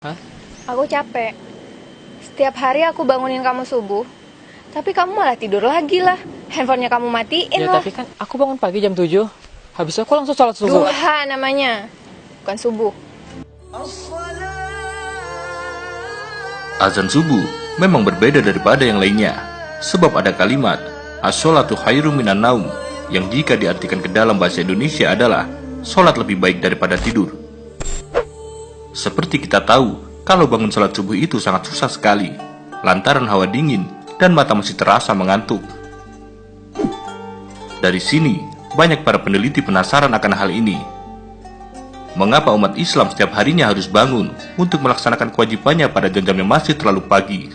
Hah? Aku capek. Setiap hari aku bangunin kamu subuh, tapi kamu malah tidur lagi lah. Handphonenya kamu matiin Ya lah. tapi kan aku bangun pagi jam 7 Habis aku langsung sholat subuh Duha namanya, bukan subuh. Azan subuh memang berbeda daripada yang lainnya, sebab ada kalimat as-sholatu khairum minan naum yang jika diartikan ke dalam bahasa Indonesia adalah sholat lebih baik daripada tidur. Seperti kita tahu, kalau bangun sholat subuh itu sangat susah sekali, lantaran hawa dingin dan mata masih terasa mengantuk. Dari sini, banyak para peneliti penasaran akan hal ini. Mengapa umat Islam setiap harinya harus bangun untuk melaksanakan kewajibannya pada jam-jam yang masih terlalu pagi?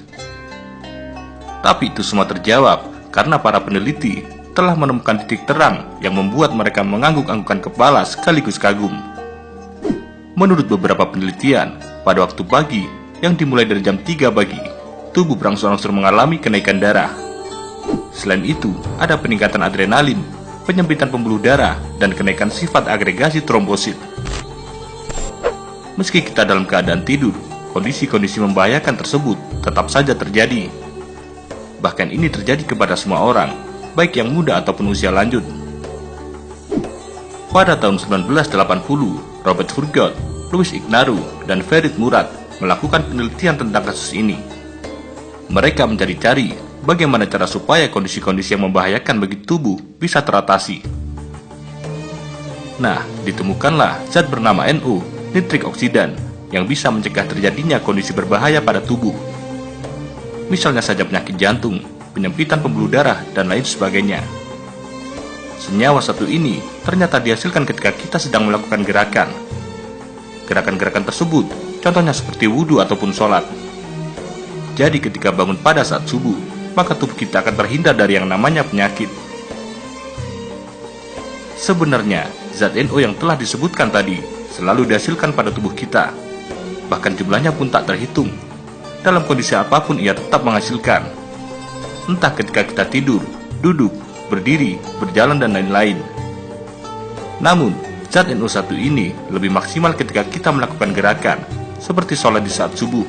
Tapi itu semua terjawab karena para peneliti telah menemukan titik terang yang membuat mereka mengangguk-anggukan kepala sekaligus kagum. Menurut beberapa penelitian, pada waktu pagi yang dimulai dari jam 3 pagi, tubuh berangsur-angsur mengalami kenaikan darah. Selain itu, ada peningkatan adrenalin, penyempitan pembuluh darah, dan kenaikan sifat agregasi trombosit. Meski kita dalam keadaan tidur, kondisi-kondisi membahayakan tersebut tetap saja terjadi. Bahkan ini terjadi kepada semua orang, baik yang muda ataupun usia lanjut. Pada tahun 1980, Robert Furgot, Louis Ignaru, dan Ferit Murad melakukan penelitian tentang kasus ini. Mereka mencari-cari bagaimana cara supaya kondisi-kondisi yang membahayakan bagi tubuh bisa teratasi. Nah, ditemukanlah zat bernama NO, nitrik oksidan, yang bisa mencegah terjadinya kondisi berbahaya pada tubuh. Misalnya saja penyakit jantung, penyempitan pembuluh darah, dan lain sebagainya. Senyawa satu ini ternyata dihasilkan ketika kita sedang melakukan gerakan. Gerakan-gerakan tersebut contohnya seperti wudhu ataupun sholat. Jadi ketika bangun pada saat subuh, maka tubuh kita akan terhindar dari yang namanya penyakit. Sebenarnya, zat NO yang telah disebutkan tadi selalu dihasilkan pada tubuh kita. Bahkan jumlahnya pun tak terhitung. Dalam kondisi apa pun ia tetap menghasilkan. Entah ketika kita tidur, duduk, berdiri, berjalan, dan lain-lain. Namun, zat NO1 ini lebih maksimal ketika kita melakukan gerakan, seperti sholat di saat subuh.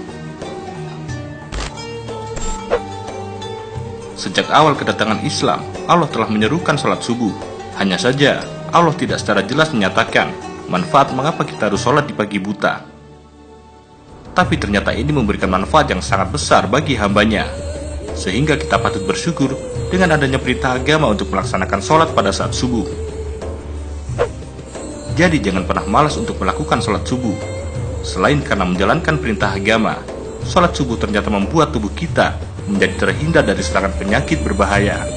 Sejak awal kedatangan Islam, Allah telah menyerukan sholat subuh. Hanya saja, Allah tidak secara jelas menyatakan manfaat mengapa kita harus sholat di pagi buta. Tapi ternyata ini memberikan manfaat yang sangat besar bagi hambanya. Sehingga kita patut bersyukur dengan adanya perintah agama untuk melaksanakan sholat pada saat subuh. Jadi jangan pernah malas untuk melakukan sholat subuh. Selain karena menjalankan perintah agama, sholat subuh ternyata membuat tubuh kita menjadi terhindar dari serangan penyakit berbahaya.